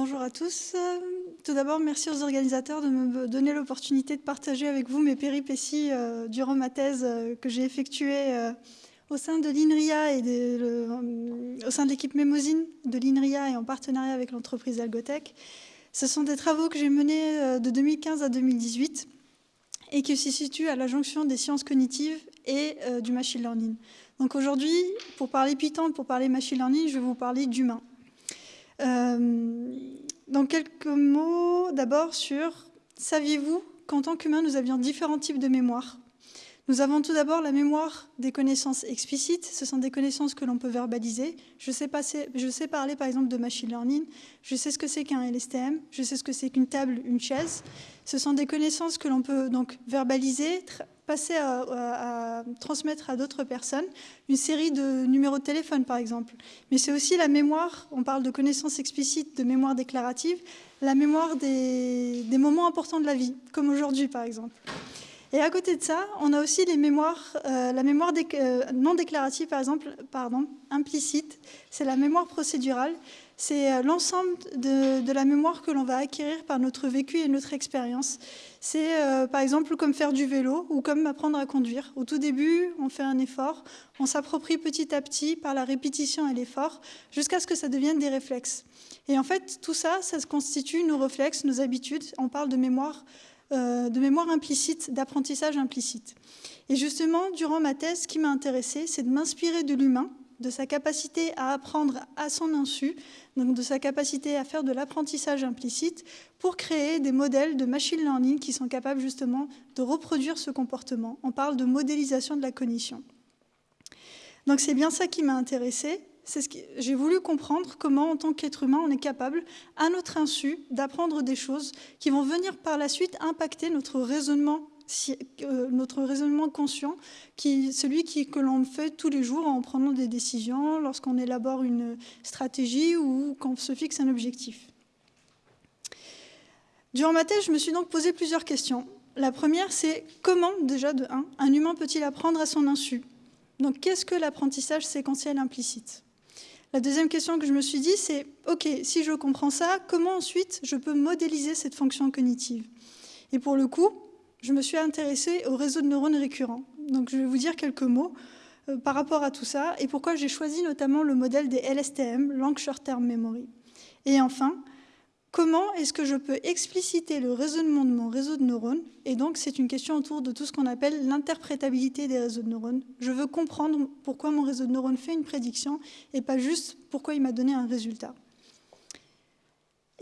bonjour à tous. Tout d'abord, merci aux organisateurs de me donner l'opportunité de partager avec vous mes péripéties euh, durant ma thèse euh, que j'ai effectuée euh, au sein de l'INRIA et au sein de l'équipe Mémosine de l'INRIA et en partenariat avec l'entreprise Algotech. Ce sont des travaux que j'ai menés de 2015 à 2018 et qui se situent à la jonction des sciences cognitives et du machine learning. Donc aujourd'hui, pour parler Python, pour parler machine learning, je vais vous parler d'humain. Euh, donc quelques mots d'abord sur, saviez-vous qu'en tant qu'humain, nous avions différents types de mémoire nous avons tout d'abord la mémoire des connaissances explicites. Ce sont des connaissances que l'on peut verbaliser. Je sais, je sais, parler par exemple de machine learning. Je sais ce que c'est qu'un LSTM. Je sais ce que c'est qu'une table, une chaise. Ce sont des connaissances que l'on peut donc verbaliser, passer à, transmettre à d'autres personnes. Une série de numéros de téléphone par exemple. Mais c'est aussi la mémoire, on parle de connaissances explicites, de mémoire déclarative, la mémoire des, des moments importants de la vie, comme aujourd'hui par exemple. Et à côté de ça, on a aussi les mémoires, euh, la mémoire euh, non déclarative, par exemple, pardon, implicite. C'est la mémoire procédurale. C'est euh, l'ensemble de, la mémoire que l'on va acquérir par notre vécu et notre expérience. C'est par exemple comme faire du vélo ou comme apprendre à conduire. Au tout début, on fait un effort, on s'approprie petit à petit par la répétition et l'effort jusqu'à ce que ça devienne des réflexes. Et en fait, tout ça, ça se constitue nos réflexes, nos habitudes. On parle de mémoire euh, de mémoire implicite, d'apprentissage implicite. Et justement, durant ma thèse, ce qui m'a intéressé, c'est de m'inspirer de l'humain, de sa capacité à apprendre à son insu, donc de sa capacité à faire de l'apprentissage implicite, pour créer des modèles de machine learning qui sont capables justement de reproduire ce comportement. On parle de modélisation de la cognition. Donc c'est bien ça qui m'a intéressé c'est ce que j'ai voulu comprendre comment, en tant qu'être humain, on est capable, à notre insu, d'apprendre des choses qui vont venir par la suite impacter notre raisonnement, euh, notre raisonnement conscient, qui, celui que l'on fait tous les jours en prenant des décisions, lorsqu'on élabore une stratégie ou quand on se fixe un objectif. Durant ma thèse, je me suis donc posé plusieurs questions. La première, c'est comment, déjà de 1, un humain peut-il apprendre à son insu? Donc, qu'est-ce que l'apprentissage séquentiel implicite? La deuxième question que je me suis dit, c'est, OK, si je comprends ça, comment ensuite je peux modéliser cette fonction cognitive? Et pour le coup, je me suis intéressée au réseau de neurones récurrents. Donc je vais vous dire quelques mots euh, par rapport à tout ça et pourquoi j'ai choisi notamment le modèle des LSTM, Long Short Term Memory. Et enfin, Comment est-ce que je peux expliciter le raisonnement de mon réseau de neurones? Et donc, c'est une question autour de tout ce qu'on appelle l'interprétabilité des réseaux de neurones. Je veux comprendre pourquoi mon réseau de neurones fait une prédiction et pas juste pourquoi il m'a donné un résultat.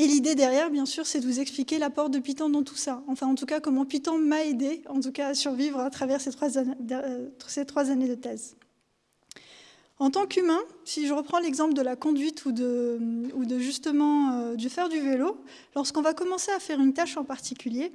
Et l'idée derrière, bien sûr, c'est de vous expliquer l'apport de Python dans tout ça. Enfin, en tout cas, comment Python m'a aidé, en tout cas, à survivre à travers ces trois années, euh, de thèse. En tant qu'humain, si je reprends l'exemple de la conduite ou de, ou de justement euh, du faire du vélo, lorsqu'on va commencer à faire une tâche en particulier,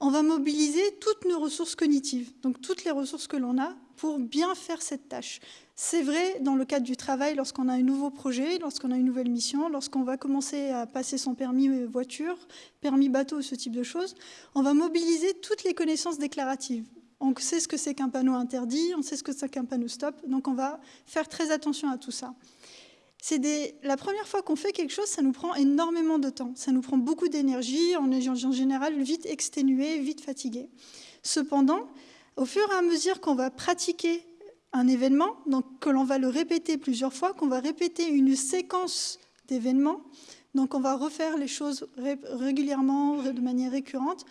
on va mobiliser toutes nos ressources cognitives, donc toutes les ressources que l'on a pour bien faire cette tâche. C'est vrai dans le cadre du travail, lorsqu'on a un nouveau projet, lorsqu'on a une nouvelle mission, lorsqu'on va commencer à passer son permis voiture, permis bateau, ce type de choses, on va mobiliser toutes les connaissances déclaratives. On sait ce que c'est qu'un panneau interdit, on sait ce que c'est qu'un panneau stop, donc on va faire très attention à tout ça. C'est la première fois qu'on fait quelque chose, ça nous prend énormément de temps, ça nous prend beaucoup d'énergie, on est en général vite exténué, vite fatigué. Cependant, au fur et à mesure qu'on va pratiquer un événement, donc que l'on va le répéter plusieurs fois, qu'on va répéter une séquence d'événements, donc on va refaire les choses régulièrement, de manière récurrente,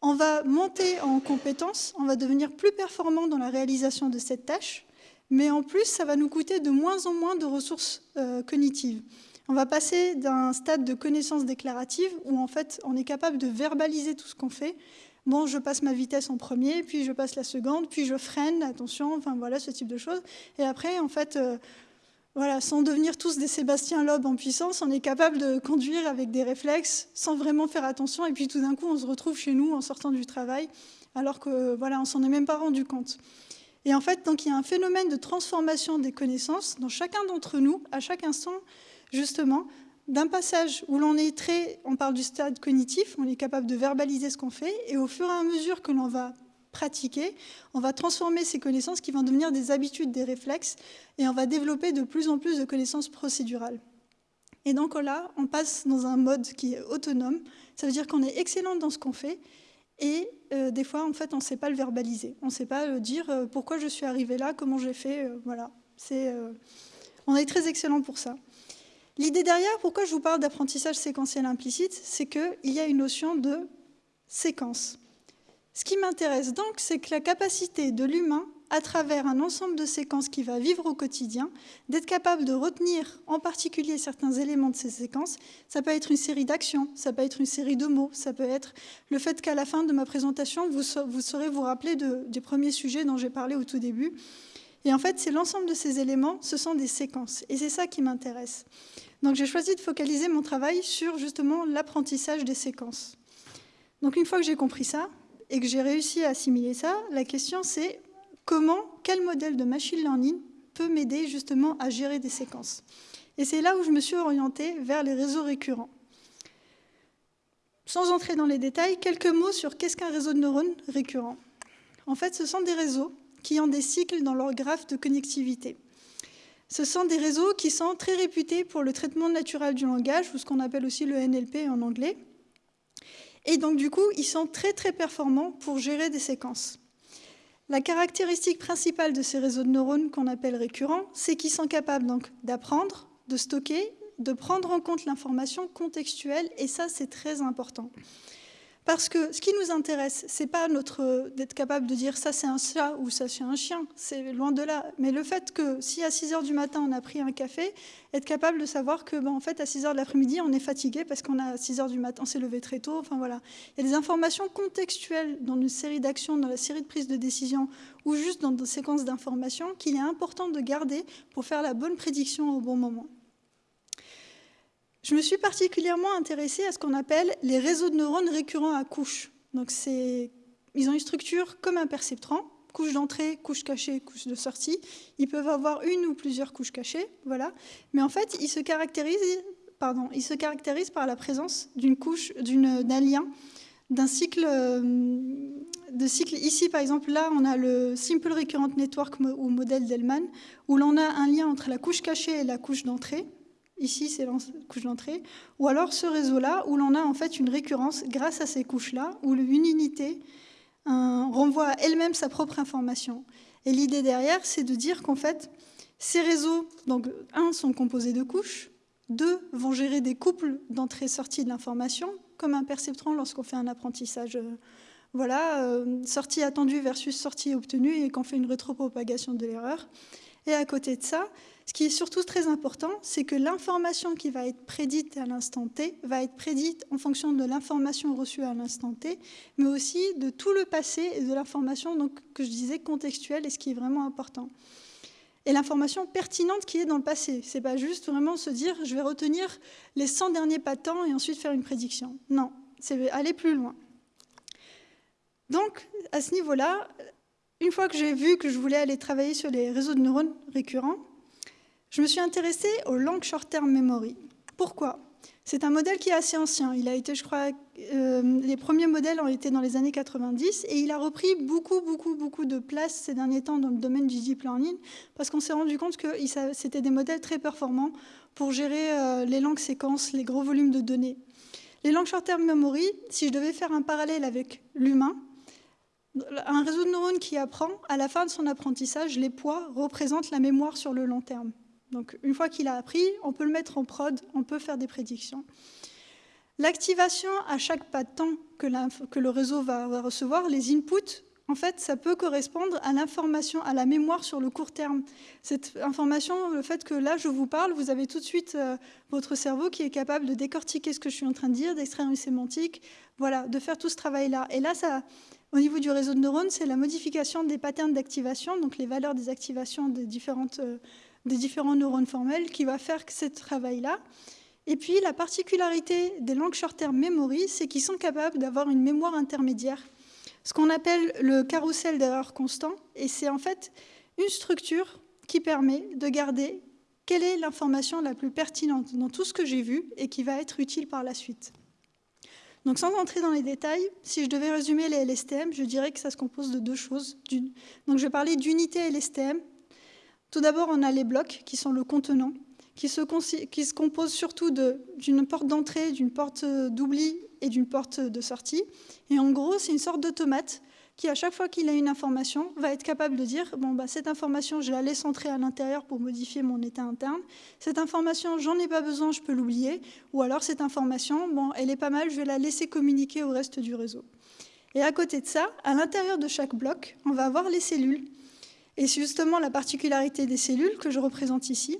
on va monter en compétences, on va devenir plus performant dans la réalisation de cette tâche, mais en plus, ça va nous coûter de moins en moins de ressources euh, cognitives. On va passer d'un stade de connaissance déclarative où en fait on est capable de verbaliser tout ce qu'on fait. Bon, je passe ma vitesse en premier, puis je passe la seconde, puis je freine, attention, enfin voilà, ce type de choses. Et après, en fait, euh, voilà, sans devenir tous des Sébastien Loeb en puissance, on est capable de conduire avec des réflexes sans vraiment faire attention. Et puis tout d'un coup, on se retrouve chez nous en sortant du travail, alors que voilà, on s'en est même pas rendu compte. Et en fait, donc il y a un phénomène de transformation des connaissances dans chacun d'entre nous, à chaque instant, justement, d'un passage où l'on est très, on parle du stade cognitif, on est capable de verbaliser ce qu'on fait, et au fur et à mesure que l'on va pratiquer, on va transformer ces connaissances qui vont devenir des habitudes, des réflexes, et on va développer de plus en plus de connaissances procédurales. Et donc là, on passe dans un mode qui est autonome. Ça veut dire qu'on est excellent dans ce qu'on fait. Et euh, des fois, en fait, on ne sait pas le verbaliser. On ne sait pas dire euh, pourquoi je suis arrivé là, comment j'ai fait. Euh, voilà. On est très excellent pour ça. L'idée derrière, pourquoi je vous parle d'apprentissage séquentiel implicite, c'est qu'il y a une notion de séquence. Ce qui m'intéresse donc, c'est que la capacité de l'humain à travers un ensemble de séquences qu'il va vivre au quotidien, d'être capable de retenir en particulier certains éléments de ces séquences. Ça peut être une série d'actions, ça peut être une série de mots, ça peut être le fait qu'à la fin de ma présentation, vous, saurez vous rappeler des premiers sujets dont j'ai parlé au tout début. Et en fait, c'est l'ensemble de ces éléments, ce sont des séquences. Et c'est ça qui m'intéresse. Donc j'ai choisi de focaliser mon travail sur justement l'apprentissage des séquences. Donc une fois que j'ai compris ça et que j'ai réussi à assimiler ça, la question c'est comment, quel modèle de machine learning peut m'aider justement à gérer des séquences? Et c'est là où je me suis orientée vers les réseaux récurrents. Sans entrer dans les détails, quelques mots sur qu'est-ce qu'un réseau de neurones récurrent. En fait, ce sont des réseaux qui ont des cycles dans leur graphe de connectivité. Ce sont des réseaux qui sont très réputés pour le traitement naturel du langage, ou ce qu'on appelle aussi le NLP en anglais. Et donc, du coup, ils sont très, très performants pour gérer des séquences. La caractéristique principale de ces réseaux de neurones qu'on appelle récurrents, c'est qu'ils sont capables d'apprendre, de stocker, de prendre en compte l'information contextuelle, et ça c'est très important. Parce que ce qui nous intéresse, c'est pas notre d'être capable de dire ça c'est un chat ou ça c'est un chien, c'est loin de là. Mais le fait que si à 6 heures du matin on a pris un café, être capable de savoir que ben, en fait à 6 heures de l'après-midi on est fatigué parce qu'on a 6 heures du matin, s'est levé très tôt. Enfin voilà, il y a des informations contextuelles dans une série d'actions, dans la série de prises de décision ou juste dans des séquences d'informations qu'il est important de garder pour faire la bonne prédiction au bon moment. Je me suis particulièrement intéressée à ce qu'on appelle les réseaux de neurones récurrents à couches. Donc ils ont une structure comme un perceptran, couche d'entrée, couche cachée, couche de sortie. Ils peuvent avoir une ou plusieurs couches cachées, voilà. Mais en fait, ils se caractérisent, par la présence d'une couche, d'un lien, d'un cycle euh, cycle. Ici, par exemple, là, on a le Simple Recurrent Network ou modèle d'Ellman, où l'on a un lien entre la couche cachée et la couche d'entrée. Ici, c'est la couche d'entrée. Ou alors ce réseau-là, où l'on a en fait une récurrence grâce à ces couches-là, où une unité renvoie à elle-même sa propre information. Et l'idée derrière, c'est de dire qu'en fait, ces réseaux, donc un, sont composés de couches, deux, vont gérer des couples d'entrée-sortie de l'information, comme un perceptron lorsqu'on fait un apprentissage. Euh, voilà, euh, sortie attendue versus sortie obtenue, et qu'on fait une rétropropagation de l'erreur. Et à côté de ça, ce qui est surtout très important, c'est que l'information qui va être prédite à l'instant T va être prédite en fonction de l'information reçue à l'instant T, mais aussi de tout le passé et de l'information que je disais contextuelle et ce qui est vraiment important. Et l'information pertinente qui est dans le passé. Ce n'est pas juste vraiment se dire je vais retenir les 100 derniers pas de temps et ensuite faire une prédiction. Non, c'est aller plus loin. Donc, à ce niveau-là, une fois que j'ai vu que je voulais aller travailler sur les réseaux de neurones récurrents, je me suis intéressée au Long Short Term Memory. Pourquoi? C'est un modèle qui est assez ancien. Il a été, je crois, euh, les premiers modèles ont été dans les années 90 et il a repris beaucoup, beaucoup, beaucoup de place ces derniers temps dans le domaine du deep learning parce qu'on s'est rendu compte que c'était des modèles très performants pour gérer euh, les langues séquences, les gros volumes de données. Les Long Short Term Memory, si je devais faire un parallèle avec l'humain, un réseau de neurones qui apprend, à la fin de son apprentissage, les poids représentent la mémoire sur le long terme. Donc une fois qu'il a appris, on peut le mettre en prod, on peut faire des prédictions. L'activation à chaque pas de temps que, le réseau va, recevoir, les inputs, en fait, ça peut correspondre à l'information, à la mémoire sur le court terme. Cette information, le fait que là, je vous parle, vous avez tout de suite euh, votre cerveau qui est capable de décortiquer ce que je suis en train de dire, d'extraire une sémantique, voilà, de faire tout ce travail-là. Et là, ça, au niveau du réseau de neurones, c'est la modification des patterns d'activation, donc les valeurs des activations des différentes euh, des différents neurones formels qui va faire ce travail-là. Et puis la particularité des langues short-term memory, c'est qu'ils sont capables d'avoir une mémoire intermédiaire, ce qu'on appelle le carrousel d'erreur constant, et c'est en fait une structure qui permet de garder quelle est l'information la plus pertinente dans tout ce que j'ai vu et qui va être utile par la suite. Donc sans entrer dans les détails, si je devais résumer les LSTM, je dirais que ça se compose de deux choses. Donc je vais parler d'unité LSTM tout d'abord, on a les blocs qui sont le contenant, qui se, qui se compose surtout d'une porte d'entrée, d'une porte d'oubli et d'une porte de sortie. Et en gros, c'est une sorte d'automate qui, à chaque fois qu'il a une information, va être capable de dire bon, bah, cette information, je la laisse entrer à l'intérieur pour modifier mon état interne. Cette information, j'en ai pas besoin, je peux l'oublier. Ou alors cette information, bon, elle est pas mal, je vais la laisser communiquer au reste du réseau. Et à côté de ça, à l'intérieur de chaque bloc, on va avoir les cellules. Et c'est justement la particularité des cellules que je représente ici,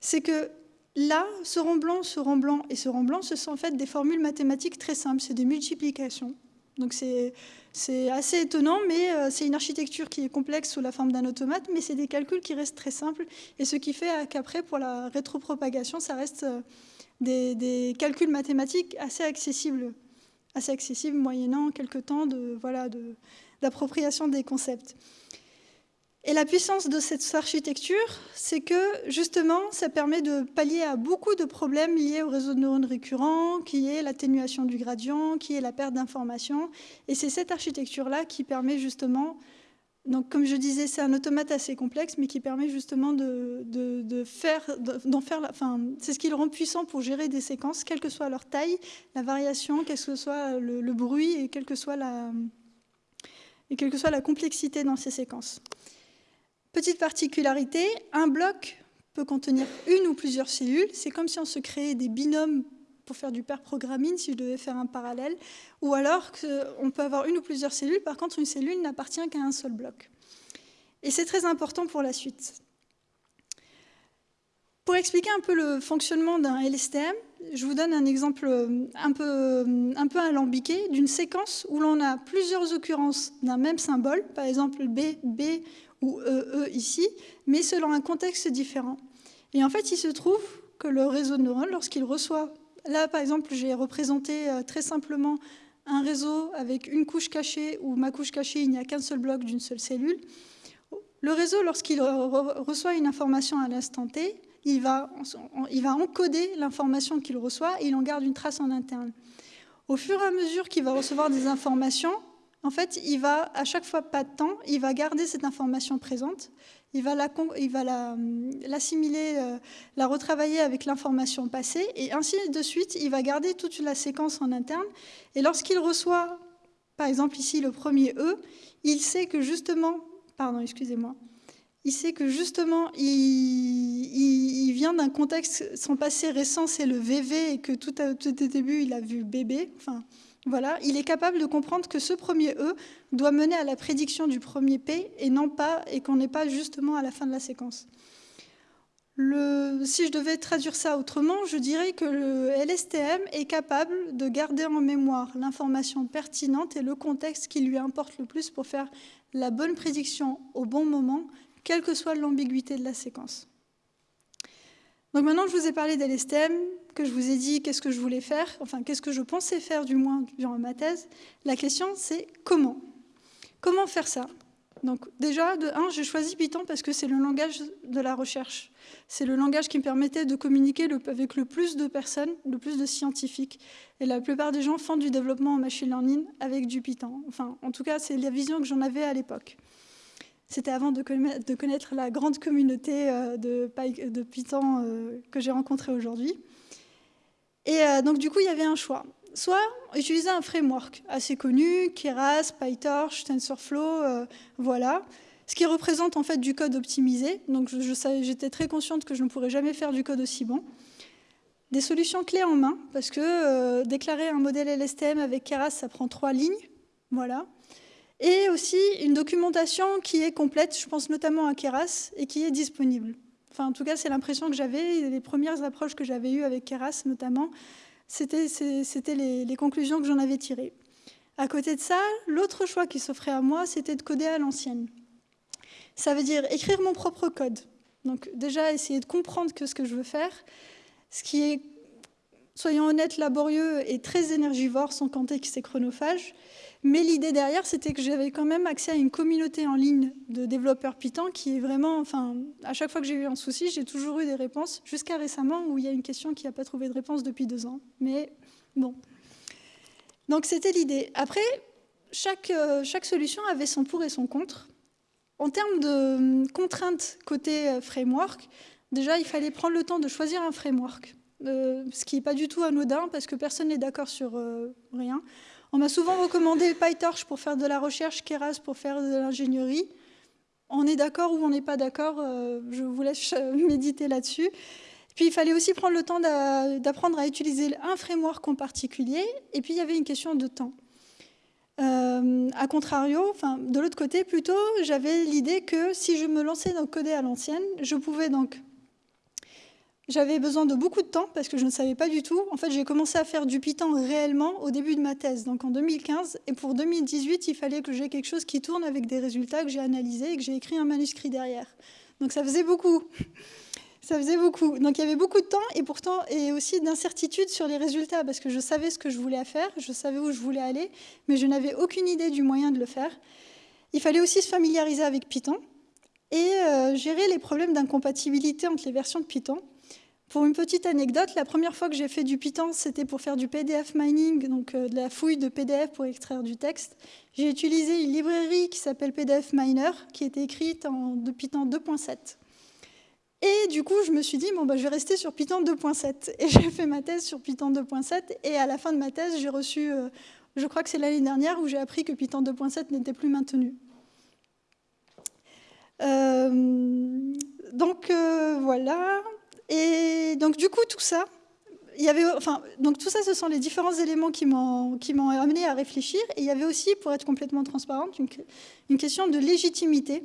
c'est que là, ce rond blanc, ce rond blanc et ce rond blanc, ce sont en fait des formules mathématiques très simples, c'est des multiplications. Donc c'est assez étonnant, mais euh, c'est une architecture qui est complexe sous la forme d'un automate, mais c'est des calculs qui restent très simples, et ce qui fait qu'après, pour la rétropropagation, ça reste euh, des, calculs mathématiques assez accessibles, assez accessibles moyennant quelques temps d'appropriation de, des concepts. Et la puissance de cette architecture, c'est que justement, ça permet de pallier à beaucoup de problèmes liés au réseau de neurones récurrents, qui est l'atténuation du gradient, qui est la perte d'informations. Et c'est cette architecture-là qui permet justement, donc comme je disais, c'est un automate assez complexe, mais qui permet justement de, faire, d'en faire, enfin, c'est ce qui le rend puissant pour gérer des séquences, quelle que soit leur taille, la variation, quel que soit le, le bruit et quelle que soit la, et quelle que soit la complexité dans ces séquences. Petite particularité, un bloc peut contenir une ou plusieurs cellules. C'est comme si on se créait des binômes pour faire du pair programming, si je devais faire un parallèle. Ou alors on peut avoir une ou plusieurs cellules. Par contre, une cellule n'appartient qu'à un seul bloc. Et c'est très important pour la suite. Pour expliquer un peu le fonctionnement d'un LSTM, je vous donne un exemple un peu, un peu alambiqué d'une séquence où l'on a plusieurs occurrences d'un même symbole, par exemple B, B ou EE e ici, mais selon un contexte différent. Et en fait, il se trouve que le réseau de neurones, lorsqu'il reçoit, là par exemple, j'ai représenté euh, très simplement un réseau avec une couche cachée, où ma couche cachée, il n'y a qu'un seul bloc d'une seule cellule. Le réseau, lorsqu'il reçoit une information à l'instant T, il va, il va encoder l'information qu'il reçoit et il en garde une trace en interne. Au fur et à mesure qu'il va recevoir des informations, en fait, il va, à chaque fois pas de temps, il va garder cette information présente, il va l'assimiler, la, euh, la retravailler avec l'information passée, et ainsi de suite, il va garder toute la séquence en interne. Et lorsqu'il reçoit, par exemple ici le premier E, il sait que justement, pardon, excusez-moi, il sait que justement, il, vient d'un contexte, son passé récent, c'est le VV, et que tout, à, tout début, il a vu bébé, enfin, il est capable de comprendre que ce premier E doit mener à la prédiction du premier P et non pas et qu'on n'est pas justement à la fin de la séquence. si je devais traduire ça autrement, je dirais que le LSTM est capable de garder en mémoire l'information pertinente et le contexte qui lui importe le plus pour faire la bonne prédiction au bon moment, quelle que soit l'ambiguïté de la séquence. Donc maintenant que je vous ai parlé d'LSTM, que je vous ai dit qu'est-ce que je voulais faire, enfin qu'est-ce que je pensais faire du moins durant ma thèse, la question c'est comment Comment faire ça? Donc déjà, de un, j'ai choisi Python parce que c'est le langage de la recherche. C'est le langage qui me permettait de communiquer avec le plus de personnes, le plus de scientifiques. Et la plupart des gens font du développement en machine learning avec du Python. Enfin, en tout cas, c'est la vision que j'en avais à l'époque. C'était avant de connaître la grande communauté euh, de Python euh, que j'ai rencontrée aujourd'hui. Et euh, donc, du coup, il y avait un choix. Soit utiliser un framework assez connu, Keras, PyTorch, TensorFlow, voilà, ce qui représente en fait du code optimisé. Donc, j'étais très consciente que je ne pourrais jamais faire du code aussi bon. Des solutions clés en main, parce que déclarer un modèle LSTM avec Keras, ça prend trois lignes. Voilà et aussi une documentation qui est complète, je pense notamment à Keras, et qui est disponible. En tout cas, c'est l'impression que j'avais, les premières approches que j'avais eues avec Keras notamment, c'était les, les conclusions que j'en avais tirées. À côté de ça, l'autre choix qui s'offrait à moi, c'était de coder à l'ancienne. Ça veut dire écrire mon propre code. Donc déjà, essayer de comprendre que ce que je veux faire, ce qui est, soyons honnêtes, laborieux et très énergivore, sans compter que c'est chronophage. Mais l'idée derrière, c'était que j'avais quand même accès à une communauté en ligne de développeurs Python qui est vraiment, enfin, à chaque fois que j'ai eu un souci, j'ai toujours eu des réponses, jusqu'à récemment où il y a une question qui n'a pas trouvé de réponse depuis deux ans. Mais bon. Donc c'était l'idée. Après, chaque, euh, solution avait son pour et son contre. En termes de contraintes côté euh, framework, Déjà, il fallait prendre le temps de choisir un framework, euh, ce qui n'est pas du tout anodin parce que personne n'est d'accord sur rien. On m'a souvent recommandé PyTorch pour faire de la recherche, Keras pour faire de l'ingénierie. On est d'accord ou on n'est pas d'accord, euh, je vous laisse méditer là-dessus. Puis il fallait aussi prendre le temps d'apprendre à utiliser un framework en particulier. Et puis il y avait une question de temps. Euh, a contrario, enfin, de l'autre côté plutôt, j'avais l'idée que si je me lançais dans coder à l'ancienne, je pouvais donc j'avais besoin de beaucoup de temps parce que je ne savais pas du tout. En fait, j'ai commencé à faire du Python réellement au début de ma thèse, donc en 2015. Et pour 2018, il fallait que j'ai quelque chose qui tourne avec des résultats que j'ai analysés et que j'ai écrit un manuscrit derrière. Donc ça faisait beaucoup. Ça faisait beaucoup. Donc il y avait beaucoup de temps et pourtant et aussi d'incertitude sur les résultats parce que je savais ce que je voulais faire, je savais où je voulais aller, mais je n'avais aucune idée du moyen de le faire. Il fallait aussi se familiariser avec Python et euh, gérer les problèmes d'incompatibilité entre les versions de Python. Pour une petite anecdote, la première fois que j'ai fait du Python, c'était pour faire du PDF mining, donc euh, de la fouille de PDF pour extraire du texte. J'ai utilisé une librairie qui s'appelle PDF Miner, qui était écrite en Python 2.7. Et du coup, je me suis dit, bon, bah, je vais rester sur Python 2.7. Et j'ai fait ma thèse sur Python 2.7. Et à la fin de ma thèse, j'ai reçu, euh, je crois que c'est l'année dernière, où j'ai appris que Python 2.7 n'était plus maintenu. Euh, donc voilà. Et donc, du coup, tout ça, il y avait, enfin, donc tout ça, ce sont les différents éléments qui m'ont amené à réfléchir. Et il y avait aussi, pour être complètement transparente, une, une question de légitimité.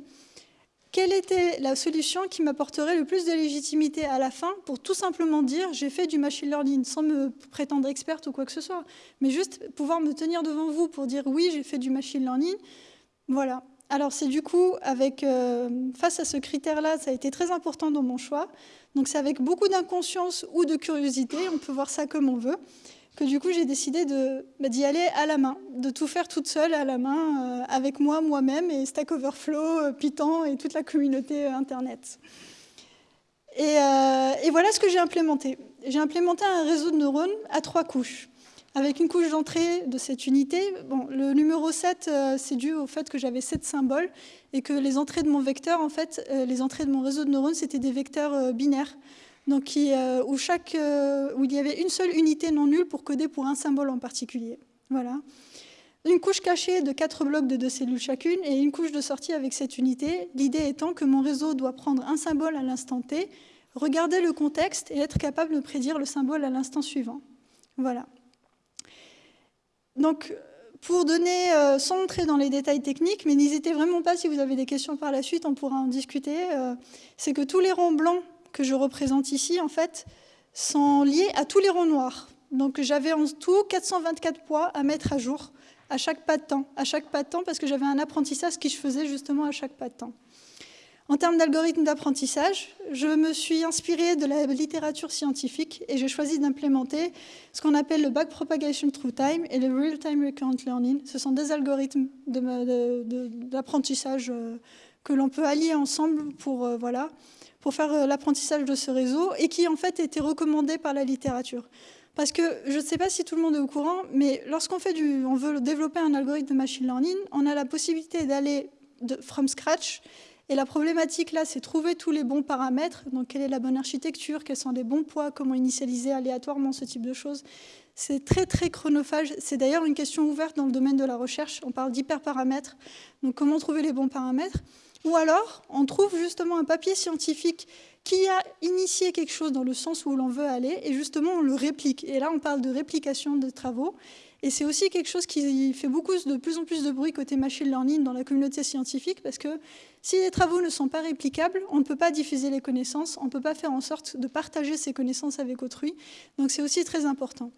Quelle était la solution qui m'apporterait le plus de légitimité à la fin pour tout simplement dire j'ai fait du machine learning sans me prétendre experte ou quoi que ce soit, mais juste pouvoir me tenir devant vous pour dire oui, j'ai fait du machine learning. Voilà. Alors c'est du coup, avec, euh, face à ce critère-là, ça a été très important dans mon choix. Donc c'est avec beaucoup d'inconscience ou de curiosité, on peut voir ça comme on veut, que du coup j'ai décidé bah, d'y aller à la main, de tout faire toute seule à la main, euh, avec moi, moi-même, et Stack Overflow, euh, Python et toute la communauté Internet. Et, et voilà ce que j'ai implémenté. J'ai implémenté un réseau de neurones à trois couches avec une couche d'entrée de cette unité. Bon, le numéro 7, c'est dû au fait que j'avais 7 symboles et que les entrées de mon vecteur, en fait, les entrées de mon réseau de neurones, c'était des vecteurs binaires donc euh, où, chaque, euh, où il y avait une seule unité non nulle pour coder pour un symbole en particulier. Voilà. Une couche cachée de quatre blocs de deux cellules chacune et une couche de sortie avec cette unité, l'idée étant que mon réseau doit prendre un symbole à l'instant T, regarder le contexte et être capable de prédire le symbole à l'instant suivant. Voilà. Donc, pour donner, euh, sans entrer dans les détails techniques, mais n'hésitez vraiment pas si vous avez des questions par la suite, on pourra en discuter, c'est que tous les ronds blancs que je représente ici, en fait, sont liés à tous les ronds noirs. Donc j'avais en tout 424 poids à mettre à jour à chaque pas de temps, à chaque pas de temps, parce que j'avais un apprentissage qui je faisais justement à chaque pas de temps. En termes d'algorithme d'apprentissage, je me suis inspirée de la littérature scientifique et j'ai choisi d'implémenter ce qu'on appelle le backpropagation through time et le real-time recurrent learning. Ce sont des algorithmes d'apprentissage euh, que l'on peut allier ensemble pour euh, faire euh, l'apprentissage de ce réseau et qui en fait était recommandé par la littérature. Parce que je ne sais pas si tout le monde est au courant, mais lorsqu'on veut développer un algorithme de machine learning, on a la possibilité d'aller from scratch. Et la problématique là, c'est trouver tous les bons paramètres. Donc, quelle est la bonne architecture, quels sont les bons poids, comment initialiser aléatoirement ce type de choses? C'est très très chronophage. C'est d'ailleurs une question ouverte dans le domaine de la recherche. On parle d'hyperparamètres. Donc, comment trouver les bons paramètres? Ou alors, on trouve justement un papier scientifique qui a initié quelque chose dans le sens où l'on veut aller, et justement, on le réplique. Et là, on parle de réplication de travaux. Et c'est aussi quelque chose qui fait beaucoup, de plus en plus de bruit côté machine learning dans la communauté scientifique, parce que si les travaux ne sont pas réplicables, on ne peut pas diffuser les connaissances, on ne peut pas faire en sorte de partager ces connaissances avec autrui. Donc c'est aussi très important.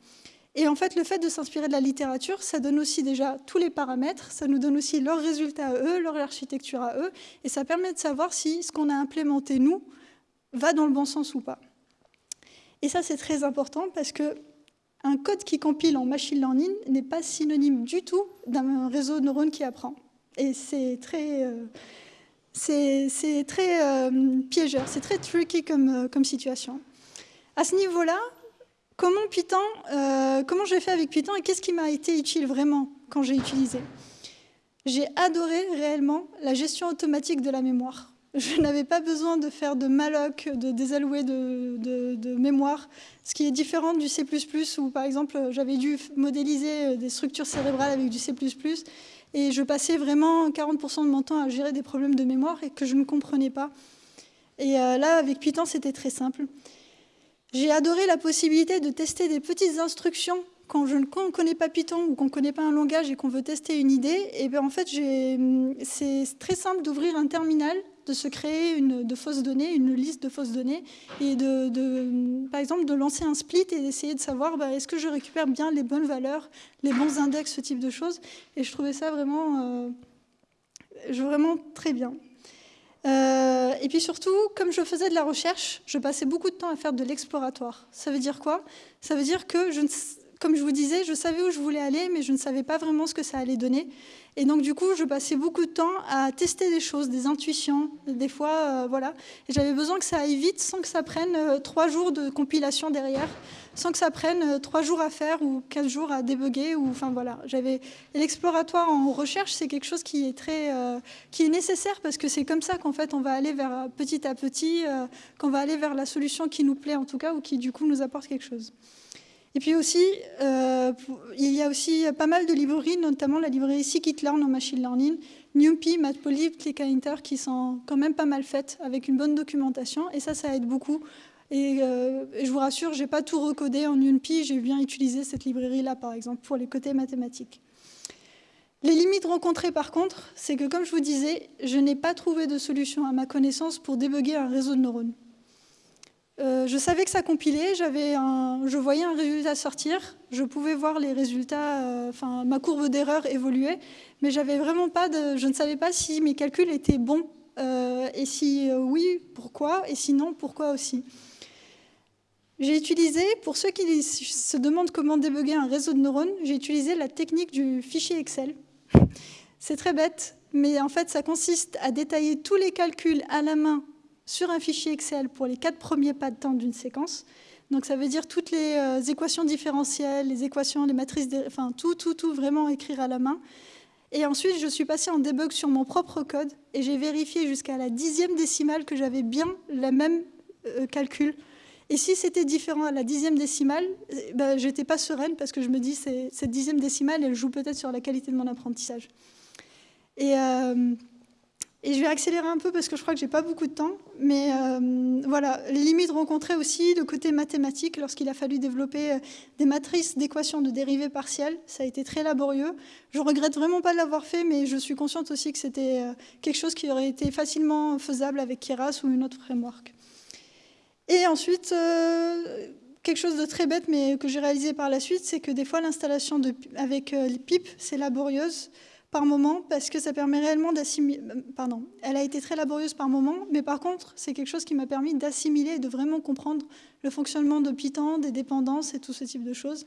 Et en fait, le fait de s'inspirer de la littérature, ça donne aussi déjà tous les paramètres, ça nous donne aussi leurs résultats à eux, leur architecture à eux, et ça permet de savoir si ce qu'on a implémenté, nous, va dans le bon sens ou pas. Et ça, c'est très important parce que un code qui compile en machine learning n'est pas synonyme du tout d'un réseau de neurones qui apprend. Et c'est très, euh, c'est, très euh, c'est très tricky comme, euh, comme situation. À ce niveau-là, Comment Python, comment j'ai fait avec Python et qu'est-ce qui m'a été utile vraiment quand j'ai utilisé? J'ai adoré réellement la gestion automatique de la mémoire. Je n'avais pas besoin de faire de malloc, de désallouer de, mémoire, ce qui est différent du C++ où, par exemple, j'avais dû modéliser des structures cérébrales avec du C++, et je passais vraiment 40% de mon temps à gérer des problèmes de mémoire et que je ne comprenais pas. Et euh, là, avec Python, c'était très simple. J'ai adoré la possibilité de tester des petites instructions quand je ne connais pas Python ou qu'on ne connaît pas un langage et qu'on veut tester une idée. Et bien en fait, c'est très simple d'ouvrir un terminal, de se créer une de fausses données, une liste de fausses données, et de, par exemple de lancer un split et d'essayer de savoir bah, est-ce que je récupère bien les bonnes valeurs, les bons index, ce type de choses. Et je trouvais ça vraiment, euh, vraiment très bien. Euh, et puis surtout, comme je faisais de la recherche, je passais beaucoup de temps à faire de l'exploratoire. Ça veut dire quoi? Ça veut dire que, je comme je vous disais, je savais où je voulais aller, mais je ne savais pas vraiment ce que ça allait donner. Et donc, du coup, je passais beaucoup de temps à tester des choses, des intuitions, des fois, euh, voilà. Et j'avais besoin que ça aille vite sans que ça prenne euh, trois jours de compilation derrière, sans que ça prenne euh, trois jours à faire ou quatre jours à débugger. Ou, enfin, voilà. J'avais l'exploratoire en recherche, c'est quelque chose qui est très, qui est nécessaire parce que c'est comme ça qu'en fait, on va aller vers petit à petit, qu'on va aller vers la solution qui nous plaît en tout cas ou qui du coup nous apporte quelque chose. Et puis aussi, euh, il y a aussi pas mal de librairies, notamment la librairie Scikit-learn en machine learning, NumPy, Matplotlib, ClickInter, qui sont quand même pas mal faites, avec une bonne documentation. Et ça, ça aide beaucoup. Et, euh, je vous rassure, je n'ai pas tout recodé en NumPy, j'ai bien utilisé cette librairie-là, par exemple, pour les côtés mathématiques. Les limites rencontrées, par contre, c'est que, comme je vous disais, je n'ai pas trouvé de solution à ma connaissance pour débugger un réseau de neurones. Euh, je savais que ça compilait, je voyais un résultat sortir, je pouvais voir les résultats, euh, enfin ma courbe d'erreur évoluait, mais j'avais vraiment pas de, je ne savais pas si mes calculs étaient bons euh, et si oui, pourquoi et sinon pourquoi aussi. J'ai utilisé, pour ceux qui se demandent comment débugger un réseau de neurones, j'ai utilisé la technique du fichier Excel. C'est très bête, mais en fait ça consiste à détailler tous les calculs à la main sur un fichier Excel pour les quatre premiers pas de temps d'une séquence. Donc ça veut dire toutes les euh, équations différentielles, les équations, les matrices, enfin tout, tout, tout vraiment écrire à la main. Et ensuite, je suis passée en debug sur mon propre code et j'ai vérifié jusqu'à la dixième décimale que j'avais bien le même euh, calcul. Et si c'était différent à la dixième décimale, eh ben, j'étais pas sereine parce que je me dis cette dixième décimale, elle joue peut-être sur la qualité de mon apprentissage. Et euh, et je vais accélérer un peu parce que je crois que j'ai pas beaucoup de temps. Mais euh, voilà, les limites rencontrées aussi, le côté mathématique, lorsqu'il a fallu développer euh, des matrices d'équations de dérivées partielles, ça a été très laborieux. Je regrette vraiment pas de l'avoir fait, mais je suis consciente aussi que c'était euh, quelque chose qui aurait été facilement faisable avec Keras ou une autre framework. Et ensuite, quelque chose de très bête, mais que j'ai réalisé par la suite, c'est que des fois, l'installation avec les pipes, c'est laborieuse par moment parce que ça permet réellement d'assimiler. Pardon, elle a été très laborieuse par moment, mais par contre, c'est quelque chose qui m'a permis d'assimiler et de vraiment comprendre le fonctionnement de Python, des dépendances et tout ce type de choses.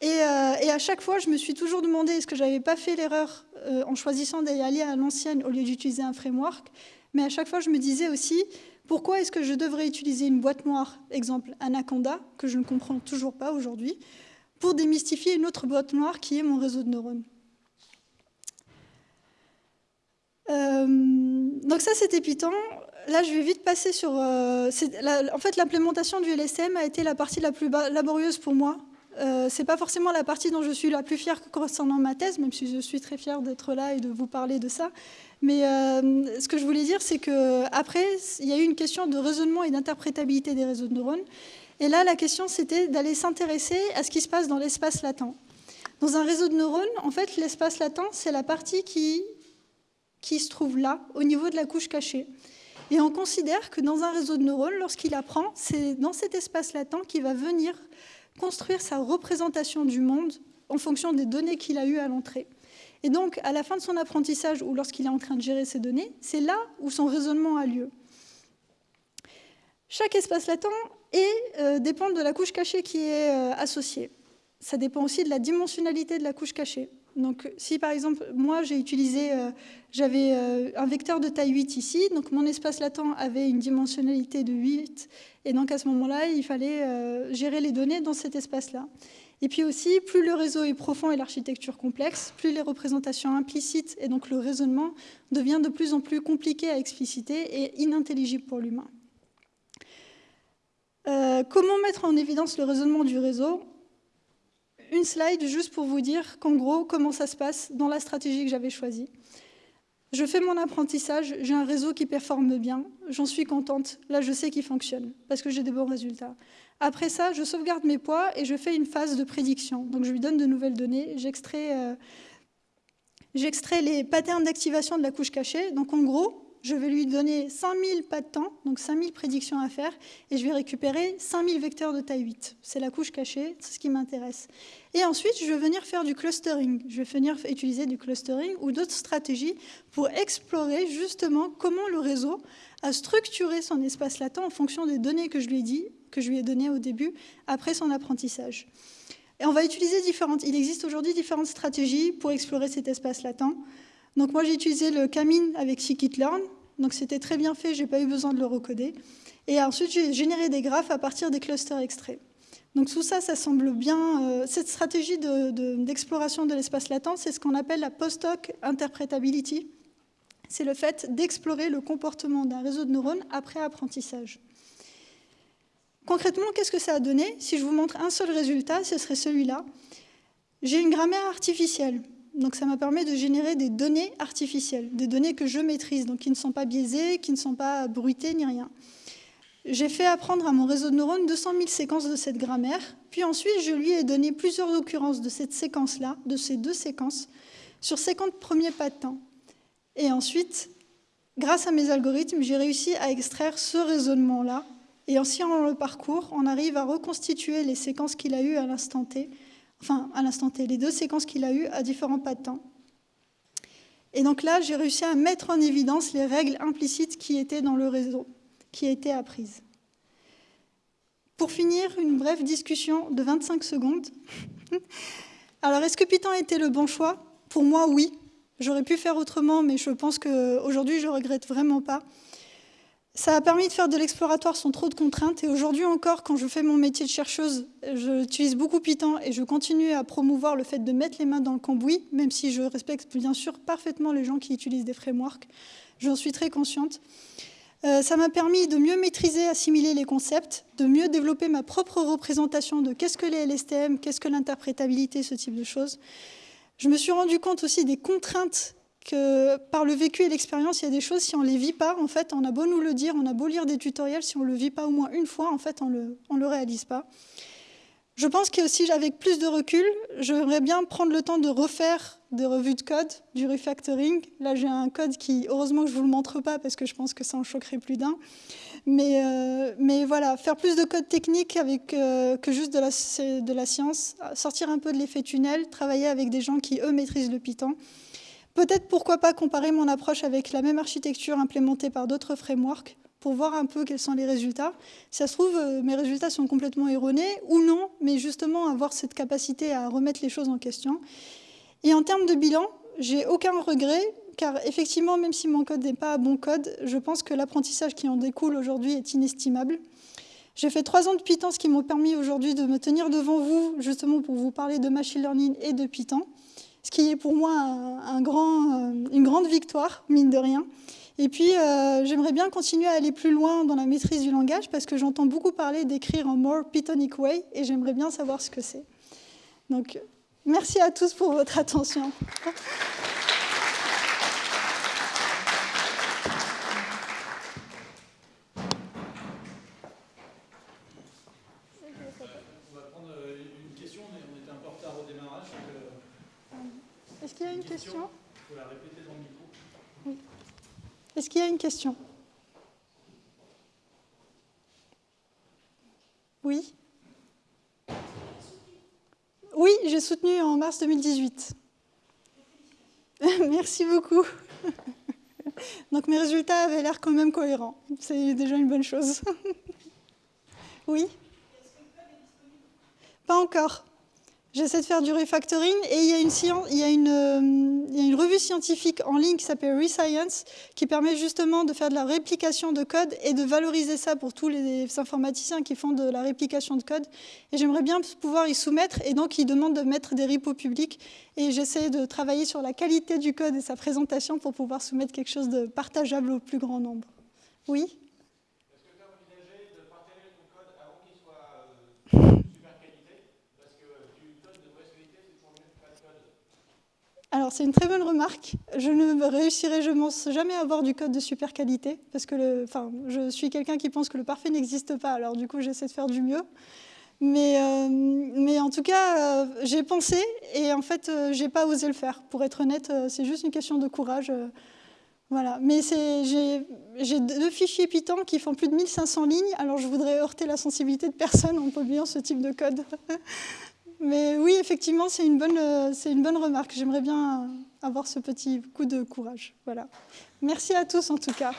Et, euh, à chaque fois, je me suis toujours demandé est-ce que j'avais pas fait l'erreur euh, en choisissant d'aller aller à l'ancienne au lieu d'utiliser un framework. Mais à chaque fois, je me disais aussi pourquoi est-ce que je devrais utiliser une boîte noire, exemple Anaconda, que je ne comprends toujours pas aujourd'hui, pour démystifier une autre boîte noire qui est mon réseau de neurones? Euh, donc ça, c'était Python. Là, je vais vite passer sur... Euh, en fait, l'implémentation du LSM a été la partie la plus laborieuse pour moi. Euh, c'est pas forcément la partie dont je suis la plus fière concernant ma thèse, même si je suis très fière d'être là et de vous parler de ça. Mais euh, ce que je voulais dire, c'est qu'après, il y a eu une question de raisonnement et d'interprétabilité des réseaux de neurones. Et là, la question, c'était d'aller s'intéresser à ce qui se passe dans l'espace latent. Dans un réseau de neurones, en fait, l'espace latent, c'est la partie qui qui se trouve là, au niveau de la couche cachée. Et on considère que dans un réseau de neurones, lorsqu'il apprend, c'est dans cet espace latent qu'il va venir construire sa représentation du monde en fonction des données qu'il a eues à l'entrée. Et donc, à la fin de son apprentissage ou lorsqu'il est en train de gérer ces données, c'est là où son raisonnement a lieu. Chaque espace latent euh, dépend de la couche cachée qui est euh, associée. Ça dépend aussi de la dimensionnalité de la couche cachée. Donc, si par exemple, moi j'ai utilisé, euh, j'avais euh, un vecteur de taille 8 ici, donc mon espace latent avait une dimensionnalité de 8, et donc à ce moment-là, il fallait euh, gérer les données dans cet espace-là. Et puis aussi, plus le réseau est profond et l'architecture complexe, plus les représentations implicites et donc le raisonnement devient de plus en plus compliqué à expliciter et inintelligible pour l'humain. Comment mettre en évidence le raisonnement du réseau? Une slide juste pour vous dire qu'en gros, comment ça se passe dans la stratégie que j'avais choisie. Je fais mon apprentissage, j'ai un réseau qui performe bien, j'en suis contente, là je sais qu'il fonctionne, parce que j'ai des bons résultats. Après ça, je sauvegarde mes poids et je fais une phase de prédiction. Donc je lui donne de nouvelles données, j'extrais euh, les patterns d'activation de la couche cachée. Donc en je vais lui donner 5000 pas de temps, donc 5000 prédictions à faire, et je vais récupérer 5000 vecteurs de taille 8. C'est la couche cachée, c'est ce qui m'intéresse. Et ensuite, je vais venir faire du clustering. Je vais venir utiliser du clustering ou d'autres stratégies pour explorer justement comment le réseau a structuré son espace latent en fonction des données que je lui ai que je lui ai données au début, après son apprentissage. Et on va utiliser différentes. Il existe aujourd'hui différentes stratégies pour explorer cet espace latent. Donc moi j'ai utilisé le Camine avec scikit-learn, donc c'était très bien fait, j'ai pas eu besoin de le recoder. Et ensuite j'ai généré des graphes à partir des clusters extraits. Donc tout ça, ça semble bien. Euh, cette stratégie d'exploration de, l'espace latent, c'est ce qu'on appelle la post-hoc interpretability. C'est le fait d'explorer le comportement d'un réseau de neurones après apprentissage. Concrètement, qu'est-ce que ça a donné? Si je vous montre un seul résultat, ce serait celui-là. J'ai une grammaire artificielle. Donc ça m'a permis de générer des données artificielles, des données que je maîtrise, donc qui ne sont pas biaisées, qui ne sont pas bruitées ni rien. J'ai fait apprendre à mon réseau de neurones 200 000 séquences de cette grammaire, puis ensuite je lui ai donné plusieurs occurrences de cette séquence-là, de ces deux séquences, sur 50 premiers pas de temps. Et ensuite, grâce à mes algorithmes, j'ai réussi à extraire ce raisonnement-là. Et en sciant le parcours, on arrive à reconstituer les séquences qu'il a eues à l'instant T enfin à l'instant T, les deux séquences qu'il a eues à différents pas de temps. Et donc là, j'ai réussi à mettre en évidence les règles implicites qui étaient dans le réseau, qui étaient apprises. Pour finir, une brève discussion de 25 secondes. Alors, est-ce que Python était le bon choix? Pour moi, oui. J'aurais pu faire autrement, mais je pense qu'aujourd'hui, je ne regrette vraiment pas. Ça a permis de faire de l'exploratoire sans trop de contraintes. Et aujourd'hui encore, quand je fais mon métier de chercheuse, j'utilise beaucoup Python et je continue à promouvoir le fait de mettre les mains dans le cambouis, même si je respecte bien sûr parfaitement les gens qui utilisent des frameworks. J'en suis très consciente. Euh, ça m'a permis de mieux maîtriser, assimiler les concepts, de mieux développer ma propre représentation de qu'est-ce que les LSTM, qu'est-ce que l'interprétabilité, ce type de choses. Je me suis rendu compte aussi des contraintes que par le vécu et l'expérience, il y a des choses, si on ne les vit pas, en fait, on a beau nous le dire, on a beau lire des tutoriels, si on ne le vit pas au moins une fois, en fait, on ne le, réalise pas. Je pense qu'aussi, avec plus de recul, j'aimerais bien prendre le temps de refaire des revues de code, du refactoring. Là, j'ai un code qui, heureusement que je ne vous le montre pas, parce que je pense que ça en choquerait plus d'un. Mais, euh, voilà, faire plus de code technique avec, euh, que juste de la science, sortir un peu de l'effet tunnel, travailler avec des gens qui, eux, maîtrisent le Python. Peut-être pourquoi pas comparer mon approche avec la même architecture implémentée par d'autres frameworks pour voir un peu quels sont les résultats. Si ça se trouve, euh, mes résultats sont complètement erronés ou non, mais justement avoir cette capacité à remettre les choses en question. Et en termes de bilan, j'ai aucun regret, car effectivement, même si mon code n'est pas un bon code, je pense que l'apprentissage qui en découle aujourd'hui est inestimable. J'ai fait trois ans de Python, ce qui m'a permis aujourd'hui de me tenir devant vous, justement pour vous parler de machine learning et de Python ce qui est pour moi euh, une grande victoire, mine de rien. Et puis, euh, j'aimerais bien continuer à aller plus loin dans la maîtrise du langage parce que j'entends beaucoup parler d'écrire en more Pythonic way et j'aimerais bien savoir ce que c'est. Donc, merci à tous pour votre attention. Est-ce qu'il y a une question, Il faut la répéter dans le micro. Oui. Oui Oui, j'ai soutenu en mars 2018. Merci beaucoup. Donc mes résultats avaient l'air quand même cohérents. C'est déjà une bonne chose. oui Pas encore. J'essaie de faire du refactoring et il y, a une, revue scientifique en ligne qui s'appelle Rescience, qui permet justement de faire de la réplication de code et de valoriser ça pour tous les informaticiens qui font de la réplication de code. Et j'aimerais bien pouvoir y soumettre, et donc ils demandent de mettre des repos publics. Et j'essaie de travailler sur la qualité du code et sa présentation pour pouvoir soumettre quelque chose de partageable au plus grand nombre. Oui? Alors, c'est une très bonne remarque. Je ne réussirai, je pense jamais à avoir du code de super qualité, parce que je suis quelqu'un qui pense que le parfait n'existe pas, alors du coup, j'essaie de faire du mieux. Mais, euh, en tout cas, euh, j'ai pensé, et en fait, euh, j'ai pas osé le faire. Pour être honnête, c'est juste une question de courage. voilà. Mais j'ai deux fichiers Python qui font plus de 1500 lignes, alors je voudrais heurter la sensibilité de personne en publiant ce type de code. Mais oui, effectivement, c'est une, bonne, euh, une bonne remarque. J'aimerais bien avoir ce petit coup de courage. Voilà. Merci à tous en tout cas.